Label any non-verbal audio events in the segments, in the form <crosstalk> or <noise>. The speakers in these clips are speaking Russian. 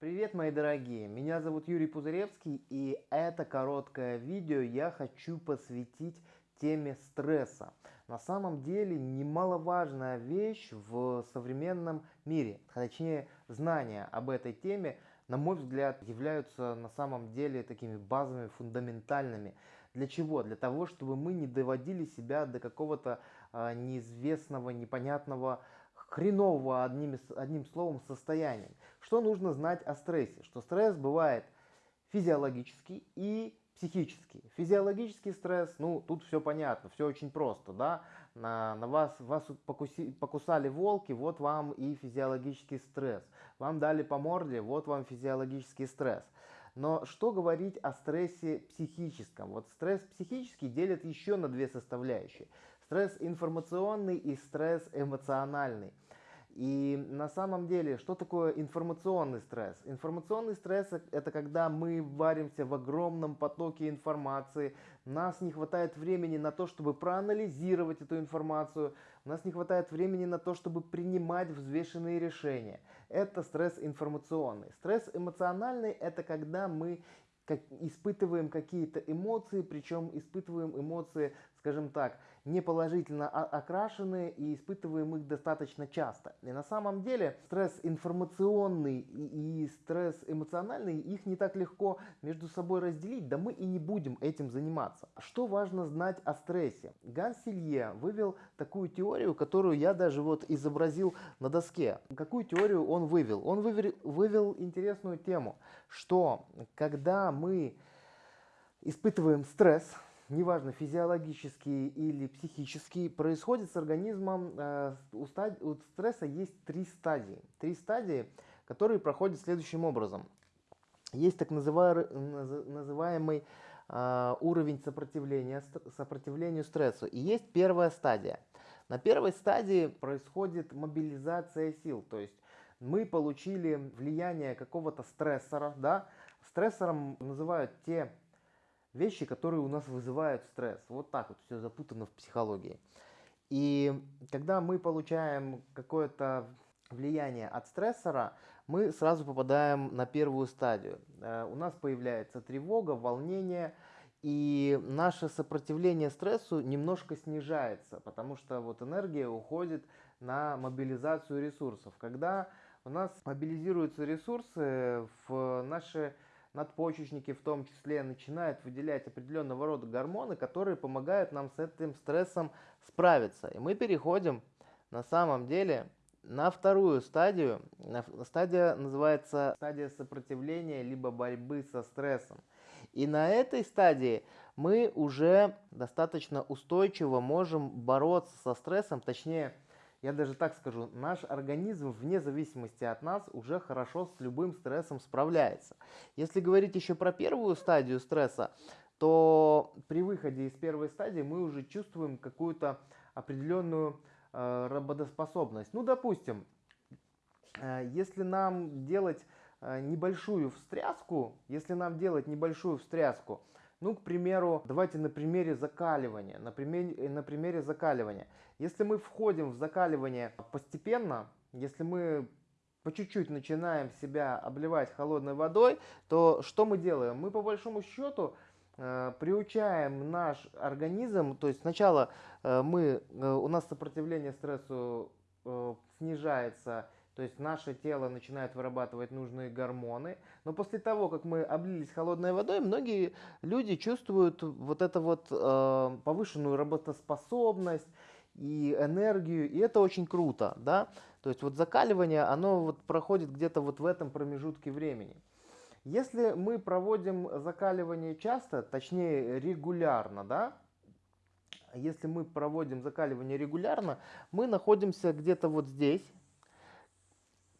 Привет, мои дорогие! Меня зовут Юрий Пузыревский, и это короткое видео я хочу посвятить теме стресса. На самом деле немаловажная вещь в современном мире, точнее знания об этой теме, на мой взгляд, являются на самом деле такими базовыми, фундаментальными. Для чего? Для того, чтобы мы не доводили себя до какого-то э, неизвестного, непонятного хренового одним, одним словом состоянием. Что нужно знать о стрессе? Что стресс бывает физиологический и психический. Физиологический стресс, ну тут все понятно, все очень просто, да, на, на вас, вас покуси, покусали волки, вот вам и физиологический стресс. Вам дали по морде, вот вам физиологический стресс. Но что говорить о стрессе психическом? Вот стресс психический делят еще на две составляющие. Стресс информационный и стресс эмоциональный. И на самом деле, что такое информационный стресс? Информационный стресс – это когда мы варимся в огромном потоке информации, нас не хватает времени на то, чтобы проанализировать эту информацию, у нас не хватает времени на то, чтобы принимать взвешенные решения. Это стресс информационный. Стресс эмоциональный – это когда мы испытываем какие-то эмоции, причем испытываем эмоции, скажем так, не положительно окрашенные и испытываем их достаточно часто. И на самом деле стресс информационный и, стресс эмоциональный, их не так легко между собой разделить, да мы и не будем этим заниматься. Что важно знать о стрессе? Ганс Силье вывел такую теорию, которую я даже вот изобразил на доске. Какую теорию он вывел? Он вывел, вывел интересную тему, что когда мы испытываем стресс, неважно физиологический или психический, происходит с организмом, э, у, стад... у стресса есть три стадии. Три стадии, которые проходят следующим образом. Есть так называемый э, уровень сопротивления сопротивлению стрессу. И есть первая стадия. На первой стадии происходит мобилизация сил, то есть мы получили влияние какого-то стрессора, да, стрессором называют те вещи, которые у нас вызывают стресс. Вот так вот все запутано в психологии. И когда мы получаем какое-то влияние от стрессора, мы сразу попадаем на первую стадию. Э, у нас появляется тревога, волнение, и наше сопротивление стрессу немножко снижается, потому что вот энергия уходит на мобилизацию ресурсов. Когда у нас мобилизируются ресурсы в наши надпочечники в том числе начинают выделять определенного рода гормоны, которые помогают нам с этим стрессом справиться. И мы переходим на самом деле на вторую стадию. Стадия называется стадия сопротивления либо борьбы со стрессом. И на этой стадии мы уже достаточно устойчиво можем бороться со стрессом, точнее я даже так скажу, наш организм вне зависимости от нас уже хорошо с любым стрессом справляется. Если говорить еще про первую стадию стресса, то при выходе из первой стадии мы уже чувствуем какую-то определенную э, работоспособность. Ну, допустим, э, если нам делать э, небольшую встряску, если нам делать небольшую встряску, ну, к примеру, давайте на примере закаливания. На примере, на примере закаливания. Если мы входим в закаливание постепенно, если мы по чуть-чуть начинаем себя обливать холодной водой, то что мы делаем? Мы по большому счету э, приучаем наш организм, то есть сначала э, мы, э, у нас сопротивление стрессу э, снижается, то есть наше тело начинает вырабатывать нужные гормоны. Но после того, как мы облились холодной водой, многие люди чувствуют вот эту вот э, повышенную работоспособность и энергию, и это очень круто, да. То есть вот закаливание, оно вот проходит где-то вот в этом промежутке времени. Если мы проводим закаливание часто, точнее регулярно, да, если мы проводим закаливание регулярно, мы находимся где-то вот здесь,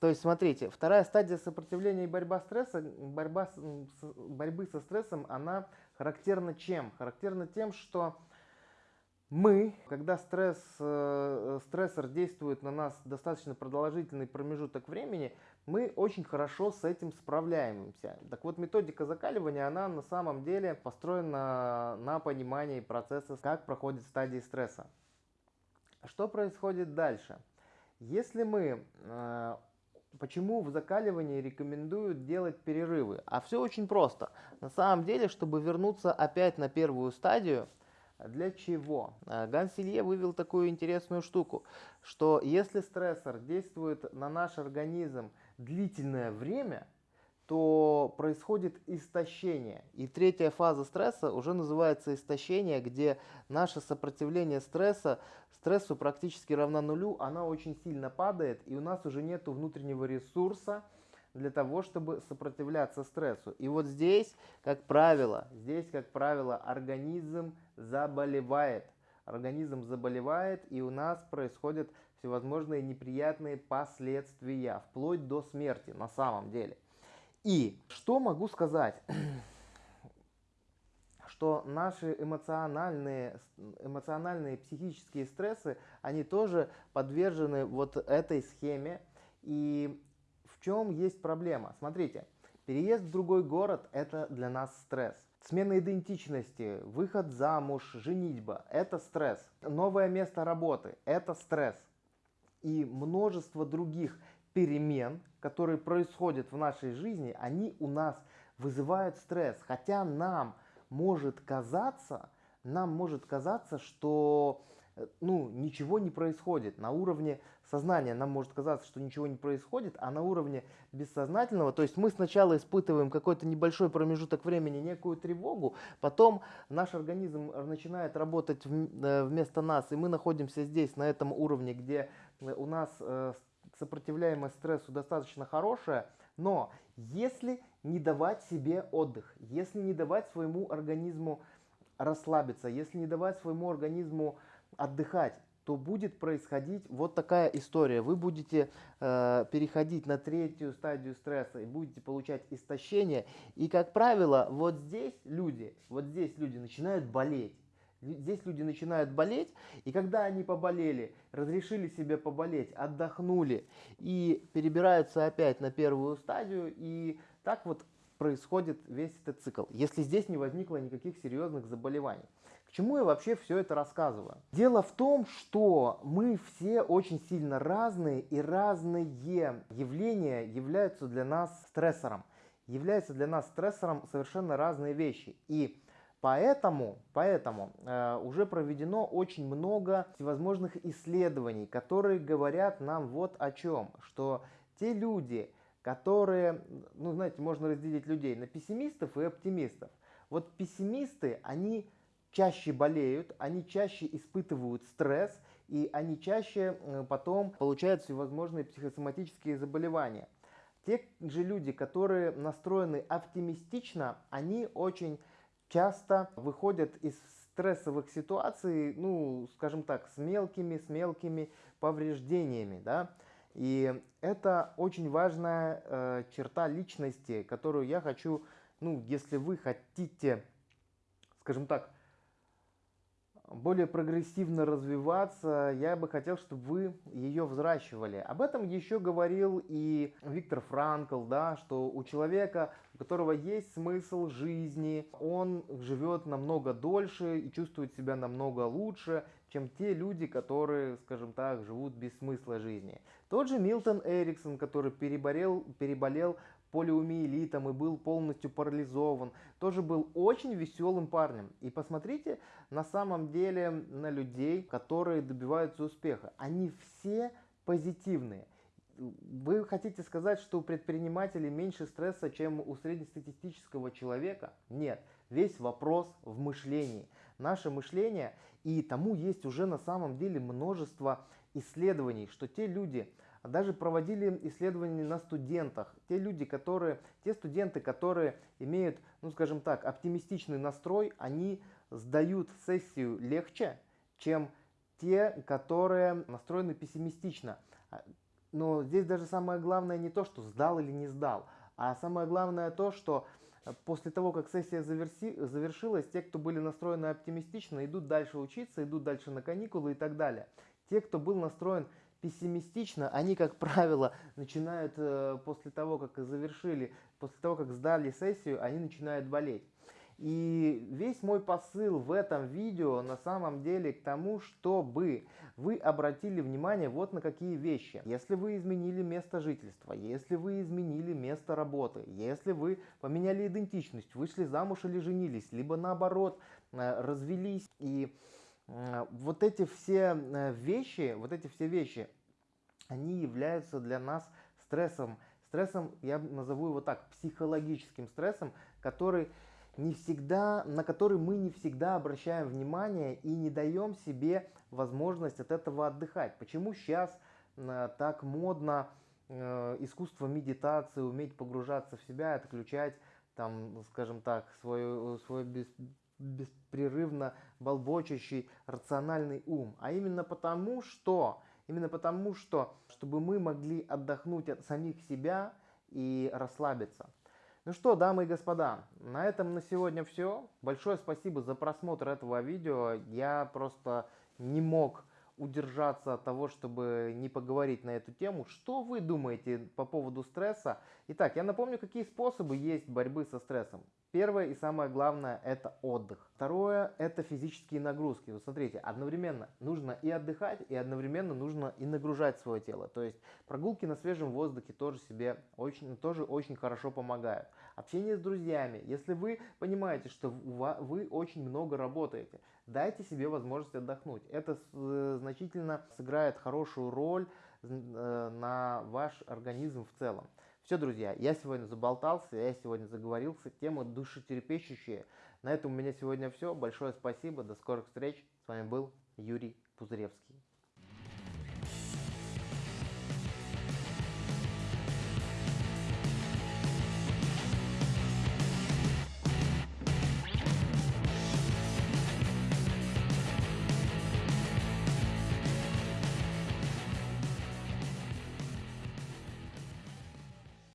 то есть, смотрите, вторая стадия сопротивления и борьба стресса, борьба с, борьбы со стрессом, она характерна чем? Характерна тем, что мы, когда стресс, э, стрессор действует на нас достаточно продолжительный промежуток времени, мы очень хорошо с этим справляемся. Так вот, методика закаливания, она на самом деле построена на понимании процесса, как проходит стадии стресса. Что происходит дальше? Если мы э, Почему в закаливании рекомендуют делать перерывы? А все очень просто. На самом деле, чтобы вернуться опять на первую стадию, для чего? Э, Ганселье вывел такую интересную штуку, что если стрессор действует на наш организм длительное время, то происходит истощение. И третья фаза стресса уже называется истощение, где наше сопротивление стресса, стрессу практически равна нулю, она очень сильно падает, и у нас уже нет внутреннего ресурса для того, чтобы сопротивляться стрессу. И вот здесь, как правило, здесь, как правило, организм заболевает. Организм заболевает, и у нас происходят всевозможные неприятные последствия, вплоть до смерти на самом деле. И что могу сказать? <clears throat> что наши эмоциональные, эмоциональные психические стрессы, они тоже подвержены вот этой схеме. И в чем есть проблема? Смотрите, переезд в другой город – это для нас стресс. Смена идентичности, выход замуж, женитьба – это стресс. Новое место работы – это стресс. И множество других перемен, которые происходят в нашей жизни, они у нас вызывают стресс. Хотя нам может казаться, нам может казаться, что э, ну, ничего не происходит. На уровне сознания нам может казаться, что ничего не происходит, а на уровне бессознательного, то есть мы сначала испытываем какой-то небольшой промежуток времени, некую тревогу, потом наш организм начинает работать э, вместо нас, и мы находимся здесь, на этом уровне, где у нас э, сопротивляемость стрессу достаточно хорошая, но если не давать себе отдых, если не давать своему организму расслабиться, если не давать своему организму отдыхать, то будет происходить вот такая история. Вы будете э, переходить на третью стадию стресса и будете получать истощение. И, как правило, вот здесь люди, вот здесь люди начинают болеть. Здесь люди начинают болеть, и когда они поболели, разрешили себе поболеть, отдохнули и перебираются опять на первую стадию, и так вот происходит весь этот цикл, если здесь не возникло никаких серьезных заболеваний. К чему я вообще все это рассказываю? Дело в том, что мы все очень сильно разные, и разные явления являются для нас стрессором. Являются для нас стрессором совершенно разные вещи. И Поэтому, поэтому э, уже проведено очень много всевозможных исследований, которые говорят нам вот о чем, что те люди, которые, ну знаете, можно разделить людей на пессимистов и оптимистов. Вот пессимисты, они чаще болеют, они чаще испытывают стресс, и они чаще э, потом получают всевозможные психосоматические заболевания. Те же люди, которые настроены оптимистично, они очень часто выходят из стрессовых ситуаций, ну, скажем так, с мелкими, с мелкими повреждениями, да. И это очень важная э, черта личности, которую я хочу, ну, если вы хотите, скажем так, более прогрессивно развиваться, я бы хотел, чтобы вы ее взращивали. Об этом еще говорил и Виктор Франкл, да, что у человека, которого есть смысл жизни, он живет намного дольше и чувствует себя намного лучше, чем те люди, которые, скажем так, живут без смысла жизни. Тот же Милтон Эриксон, который переболел, переболел полиомиелитом и был полностью парализован, тоже был очень веселым парнем. И посмотрите на самом деле на людей, которые добиваются успеха. Они все позитивные. Вы хотите сказать, что у предпринимателей меньше стресса, чем у среднестатистического человека? Нет. Весь вопрос в мышлении. Наше мышление, и тому есть уже на самом деле множество исследований, что те люди, даже проводили исследования на студентах. Те люди, которые, те студенты, которые имеют, ну скажем так, оптимистичный настрой, они сдают сессию легче, чем те, которые настроены пессимистично. Но здесь даже самое главное не то, что сдал или не сдал, а самое главное то, что после того, как сессия заверси, завершилась, те, кто были настроены оптимистично, идут дальше учиться, идут дальше на каникулы и так далее. Те, кто был настроен пессимистично, они, как правило, начинают э, после того, как завершили, после того, как сдали сессию, они начинают болеть. И весь мой посыл в этом видео на самом деле к тому, чтобы вы обратили внимание вот на какие вещи. Если вы изменили место жительства, если вы изменили место работы, если вы поменяли идентичность, вышли замуж или женились, либо наоборот э, развелись и э, вот эти все э, вещи, вот эти все вещи, они являются для нас стрессом. Стрессом, я назову его так, психологическим стрессом, который не всегда, на который мы не всегда обращаем внимание и не даем себе возможность от этого отдыхать. Почему сейчас э, так модно э, искусство медитации, уметь погружаться в себя, отключать, там, скажем так, свой, свой бес, беспрерывно болбочащий рациональный ум. А именно потому, что, именно потому, что, чтобы мы могли отдохнуть от самих себя и расслабиться. Ну что, дамы и господа, на этом на сегодня все. Большое спасибо за просмотр этого видео. Я просто не мог удержаться от того, чтобы не поговорить на эту тему. Что вы думаете по поводу стресса? Итак, я напомню, какие способы есть борьбы со стрессом. Первое и самое главное – это отдых. Второе – это физические нагрузки. Вот смотрите, одновременно нужно и отдыхать, и одновременно нужно и нагружать свое тело. То есть прогулки на свежем воздухе тоже себе очень, тоже очень хорошо помогают. Общение с друзьями. Если вы понимаете, что вы очень много работаете, дайте себе возможность отдохнуть. Это э, значительно сыграет хорошую роль э, на ваш организм в целом. Все, друзья, я сегодня заболтался, я сегодня заговорился. Тема душетерпещущая. На этом у меня сегодня все. Большое спасибо, до скорых встреч. С вами был Юрий Пузыревский.